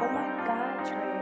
Oh my god, Trey.